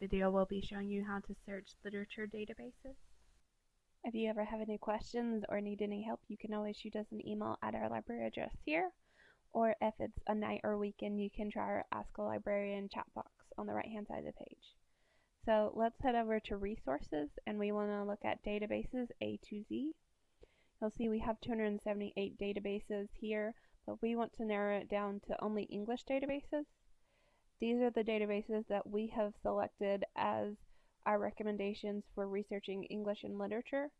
video will be showing you how to search literature databases. If you ever have any questions or need any help, you can always shoot us an email at our library address here. Or if it's a night or weekend, you can try our Ask a Librarian chat box on the right hand side of the page. So let's head over to resources and we want to look at databases A to Z. You'll see we have 278 databases here, but we want to narrow it down to only English databases. These are the databases that we have selected as our recommendations for researching English and literature.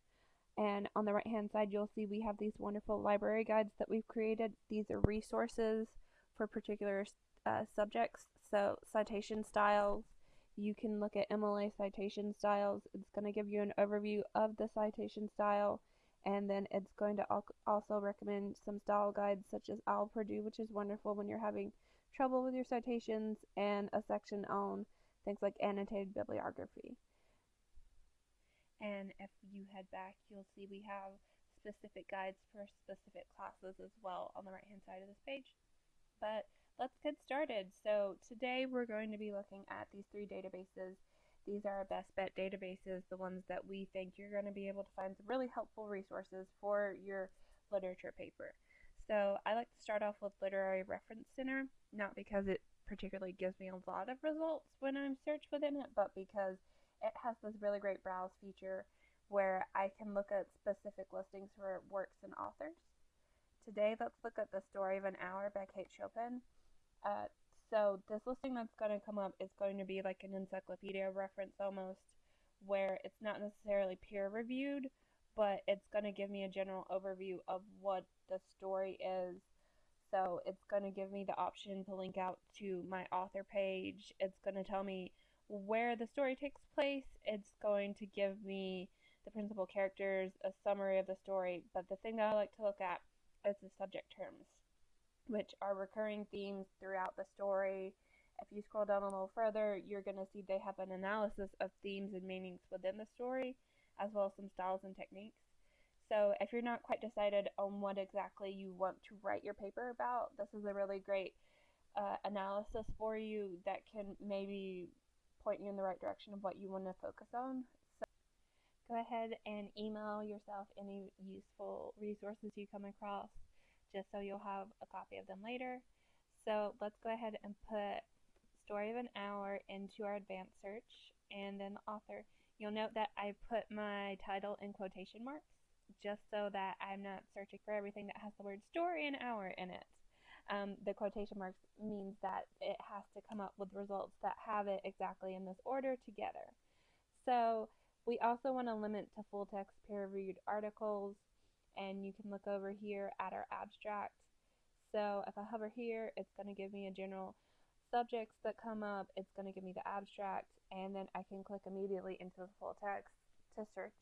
And on the right hand side, you'll see we have these wonderful library guides that we've created. These are resources for particular uh, subjects. So citation styles, you can look at MLA citation styles. It's going to give you an overview of the citation style. And then it's going to also recommend some style guides such as OWL Purdue, which is wonderful when you're having trouble with your citations, and a section on things like annotated bibliography. And if you head back, you'll see we have specific guides for specific classes as well on the right hand side of this page. But let's get started. So today we're going to be looking at these three databases. These are our best bet databases, the ones that we think you're going to be able to find some really helpful resources for your literature paper. So I like to start off with Literary Reference Center, not because it particularly gives me a lot of results when I'm searched within it, but because it has this really great browse feature where I can look at specific listings for works and authors. Today, let's look at The Story of an Hour by Kate Chopin. Uh, so this listing that's going to come up is going to be like an encyclopedia reference almost, where it's not necessarily peer reviewed, but it's going to give me a general overview of what the story is. So it's going to give me the option to link out to my author page. It's going to tell me where the story takes place. It's going to give me the principal characters, a summary of the story. But the thing that I like to look at is the subject terms, which are recurring themes throughout the story. If you scroll down a little further, you're going to see they have an analysis of themes and meanings within the story as well as some styles and techniques. So if you're not quite decided on what exactly you want to write your paper about, this is a really great uh, analysis for you that can maybe point you in the right direction of what you want to focus on. So go ahead and email yourself any useful resources you come across just so you'll have a copy of them later. So let's go ahead and put story of an hour into our advanced search and then the author. You'll note that I put my title in quotation marks just so that I'm not searching for everything that has the word story and hour in it. Um, the quotation marks means that it has to come up with results that have it exactly in this order together. So we also want to limit to full text peer reviewed articles and you can look over here at our abstract. So if I hover here, it's going to give me a general subjects that come up, it's going to give me the abstract, and then I can click immediately into the full text to search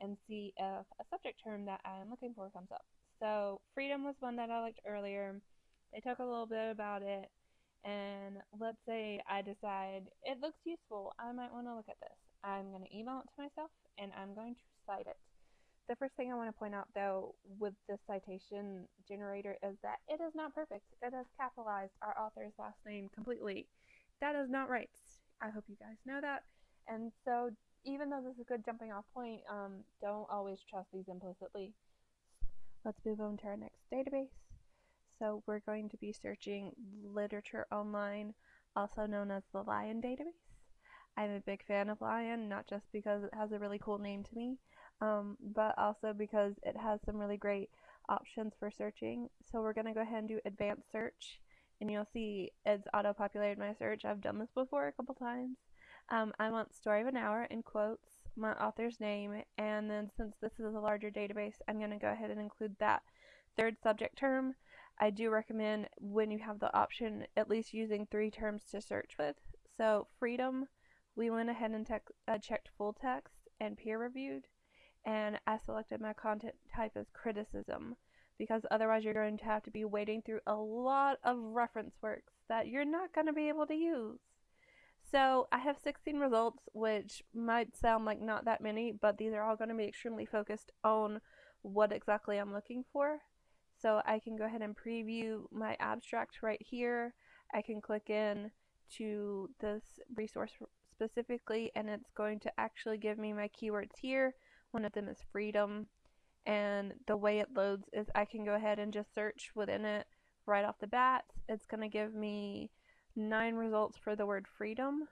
and see if a subject term that I'm looking for comes up. So freedom was one that I liked earlier. They talk a little bit about it, and let's say I decide it looks useful, I might want to look at this. I'm going to email it to myself, and I'm going to cite it. The first thing I want to point out though with the citation generator is that it is not perfect. It has capitalized our author's last name completely. That is not right. I hope you guys know that. And so even though this is a good jumping off point, um, don't always trust these implicitly. Let's move on to our next database. So we're going to be searching literature online, also known as the Lion database. I'm a big fan of Lion, not just because it has a really cool name to me, um, but also because it has some really great options for searching. So we're going to go ahead and do advanced search and you'll see it's auto-populated my search. I've done this before a couple times. Um, I want story of an hour in quotes, my author's name, and then since this is a larger database, I'm going to go ahead and include that third subject term. I do recommend when you have the option at least using three terms to search with. So freedom, we went ahead and uh, checked full text and peer reviewed and I selected my content type as criticism because otherwise you're going to have to be wading through a lot of reference works that you're not going to be able to use. So I have 16 results, which might sound like not that many, but these are all going to be extremely focused on what exactly I'm looking for. So I can go ahead and preview my abstract right here. I can click in to this resource specifically and it's going to actually give me my keywords here. One of them is freedom and the way it loads is I can go ahead and just search within it right off the bat. It's going to give me nine results for the word freedom.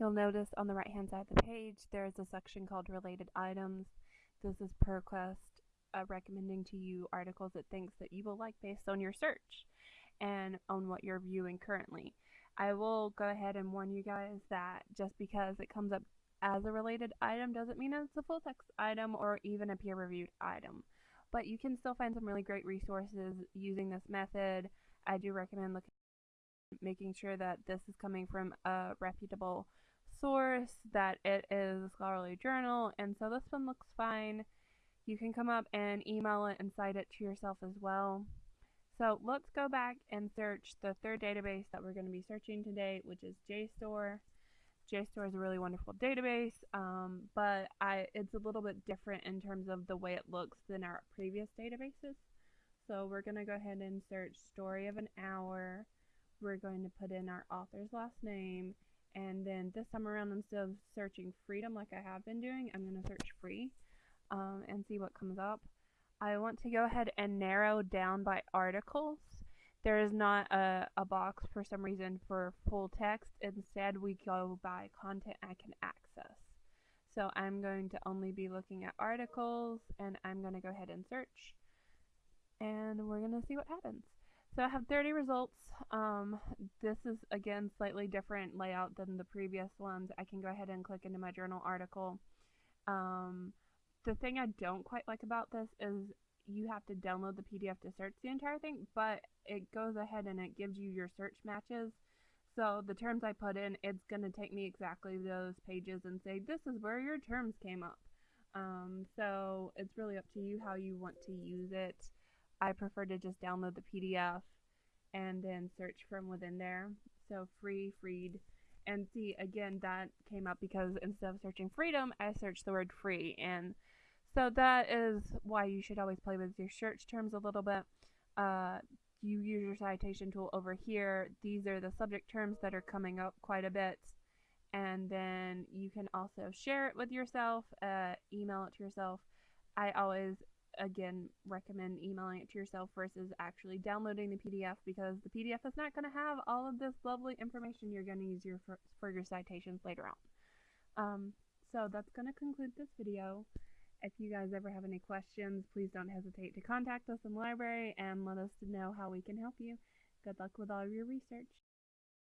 You'll notice on the right hand side of the page there is a section called related items. This is ProQuest uh, recommending to you articles it thinks that you will like based on your search and on what you're viewing currently. I will go ahead and warn you guys that just because it comes up as a related item doesn't mean it's a full text item or even a peer reviewed item. But you can still find some really great resources using this method. I do recommend looking making sure that this is coming from a reputable source, that it is a scholarly journal, and so this one looks fine. You can come up and email it and cite it to yourself as well. So let's go back and search the third database that we're going to be searching today, which is JSTOR. JSTOR is a really wonderful database, um, but I, it's a little bit different in terms of the way it looks than our previous databases. So we're going to go ahead and search story of an hour. We're going to put in our author's last name, and then this time around, instead of searching freedom like I have been doing, I'm going to search free um, and see what comes up. I want to go ahead and narrow down by articles. There is not a, a box for some reason for full text. Instead, we go by content I can access. So I'm going to only be looking at articles and I'm going to go ahead and search and we're going to see what happens. So I have 30 results. Um, this is again slightly different layout than the previous ones. I can go ahead and click into my journal article. Um, the thing I don't quite like about this is you have to download the PDF to search the entire thing, but it goes ahead and it gives you your search matches. So the terms I put in, it's going to take me exactly those pages and say, this is where your terms came up. Um, so it's really up to you how you want to use it. I prefer to just download the PDF and then search from within there. So free, freed. And see, again, that came up because instead of searching freedom, I searched the word free. And so that is why you should always play with your search terms a little bit. Uh, you use your citation tool over here. These are the subject terms that are coming up quite a bit. And then you can also share it with yourself, uh, email it to yourself. I always, again, recommend emailing it to yourself versus actually downloading the PDF because the PDF is not going to have all of this lovely information you're going to use your for, for your citations later on. Um, so that's going to conclude this video. If you guys ever have any questions, please don't hesitate to contact us in the library and let us know how we can help you. Good luck with all your research.